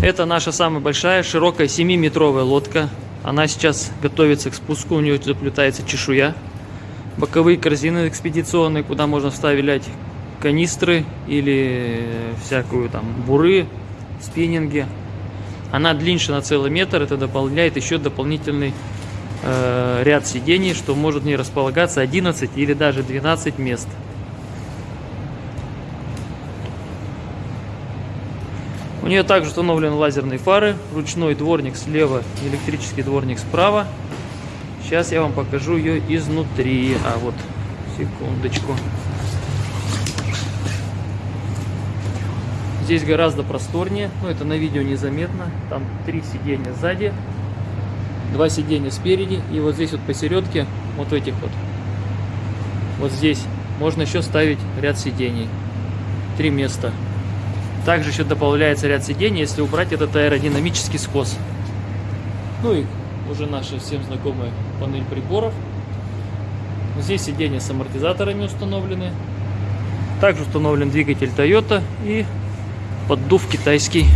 Это наша самая большая, широкая 7-метровая лодка. Она сейчас готовится к спуску, у нее заплетается чешуя. Боковые корзины экспедиционные, куда можно вставлять канистры или всякую там буры, спиннинги. Она длиннее на целый метр, это дополняет еще дополнительный э, ряд сидений, что может в ней располагаться 11 или даже 12 мест. У нее также установлены лазерные фары, ручной дворник слева, электрический дворник справа. Сейчас я вам покажу ее изнутри. А вот, секундочку. Здесь гораздо просторнее, но это на видео незаметно. Там три сиденья сзади, два сиденья спереди, и вот здесь вот посередке, вот в этих вот, вот здесь можно еще ставить ряд сидений. Три места. Также еще добавляется ряд сидений, если убрать этот аэродинамический скос. Ну и уже наша всем знакомая панель приборов. Здесь сиденья с амортизаторами установлены. Также установлен двигатель Toyota и поддув китайский